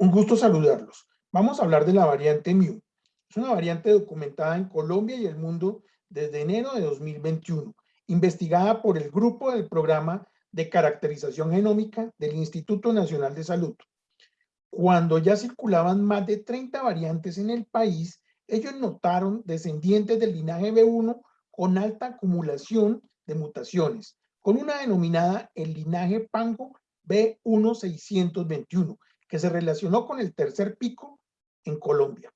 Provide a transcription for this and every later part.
Un gusto saludarlos. Vamos a hablar de la variante Mu. Es una variante documentada en Colombia y el mundo desde enero de 2021, investigada por el grupo del programa de caracterización genómica del Instituto Nacional de Salud. Cuando ya circulaban más de 30 variantes en el país, ellos notaron descendientes del linaje B1 con alta acumulación de mutaciones, con una denominada el linaje Pango B1621, que se relacionó con el tercer pico en Colombia.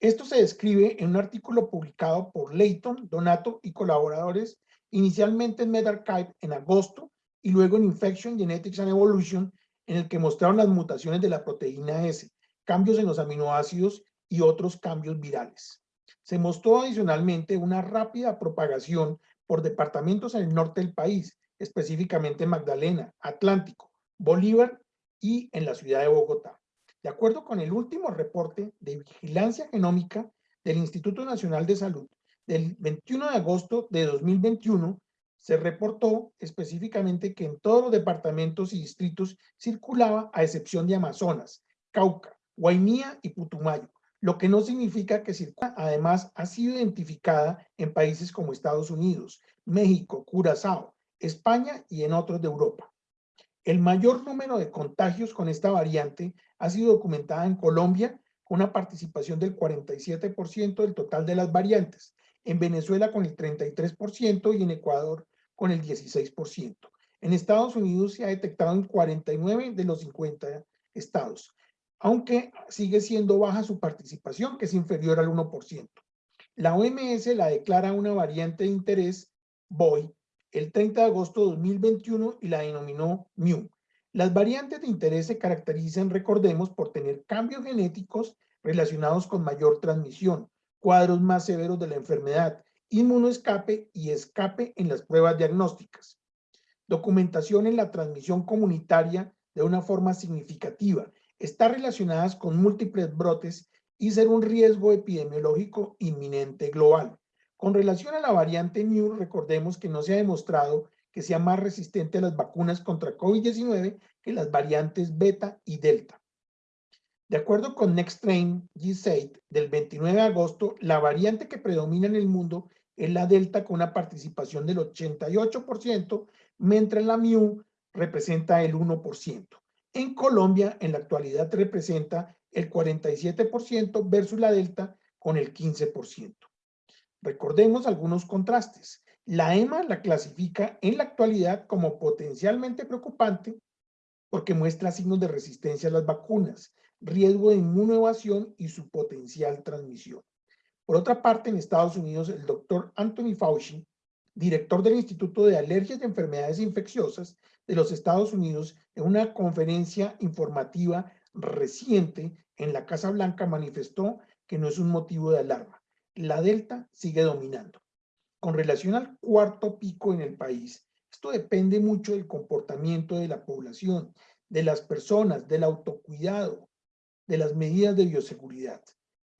Esto se describe en un artículo publicado por Leighton, Donato y colaboradores inicialmente en MedArchive en agosto y luego en Infection, Genetics and Evolution, en el que mostraron las mutaciones de la proteína S, cambios en los aminoácidos y otros cambios virales. Se mostró adicionalmente una rápida propagación por departamentos en el norte del país, específicamente Magdalena, Atlántico, Bolívar y en la ciudad de Bogotá. De acuerdo con el último reporte de vigilancia genómica del Instituto Nacional de Salud del 21 de agosto de 2021, se reportó específicamente que en todos los departamentos y distritos circulaba a excepción de Amazonas, Cauca, Guainía y Putumayo, lo que no significa que circula. Además, ha sido identificada en países como Estados Unidos, México, Curazao, España y en otros de Europa. El mayor número de contagios con esta variante ha sido documentada en Colombia con una participación del 47% del total de las variantes, en Venezuela con el 33% y en Ecuador con el 16%. En Estados Unidos se ha detectado en 49 de los 50 estados, aunque sigue siendo baja su participación, que es inferior al 1%. La OMS la declara una variante de interés, BOI, el 30 de agosto de 2021 y la denominó MU. Las variantes de interés se caracterizan, recordemos, por tener cambios genéticos relacionados con mayor transmisión, cuadros más severos de la enfermedad, inmunoescape y escape en las pruebas diagnósticas. Documentación en la transmisión comunitaria de una forma significativa, está relacionadas con múltiples brotes y ser un riesgo epidemiológico inminente global. Con relación a la variante Mu, recordemos que no se ha demostrado que sea más resistente a las vacunas contra COVID-19 que las variantes beta y delta. De acuerdo con NextTrain G8 del 29 de agosto, la variante que predomina en el mundo es la delta con una participación del 88%, mientras la Mu representa el 1%. En Colombia, en la actualidad representa el 47% versus la delta con el 15%. Recordemos algunos contrastes. La EMA la clasifica en la actualidad como potencialmente preocupante porque muestra signos de resistencia a las vacunas, riesgo de inmunoevasión y su potencial transmisión. Por otra parte, en Estados Unidos, el doctor Anthony Fauci, director del Instituto de Alergias y Enfermedades Infecciosas de los Estados Unidos, en una conferencia informativa reciente en la Casa Blanca manifestó que no es un motivo de alarma la delta sigue dominando. Con relación al cuarto pico en el país, esto depende mucho del comportamiento de la población, de las personas, del autocuidado, de las medidas de bioseguridad.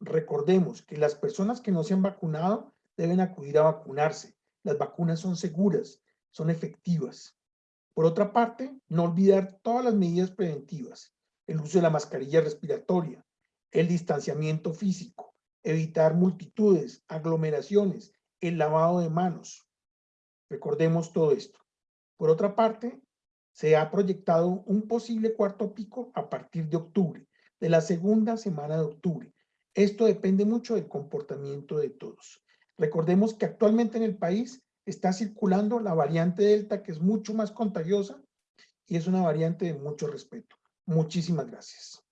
Recordemos que las personas que no se han vacunado deben acudir a vacunarse. Las vacunas son seguras, son efectivas. Por otra parte, no olvidar todas las medidas preventivas, el uso de la mascarilla respiratoria, el distanciamiento físico, evitar multitudes, aglomeraciones, el lavado de manos. Recordemos todo esto. Por otra parte, se ha proyectado un posible cuarto pico a partir de octubre, de la segunda semana de octubre. Esto depende mucho del comportamiento de todos. Recordemos que actualmente en el país está circulando la variante Delta, que es mucho más contagiosa y es una variante de mucho respeto. Muchísimas gracias.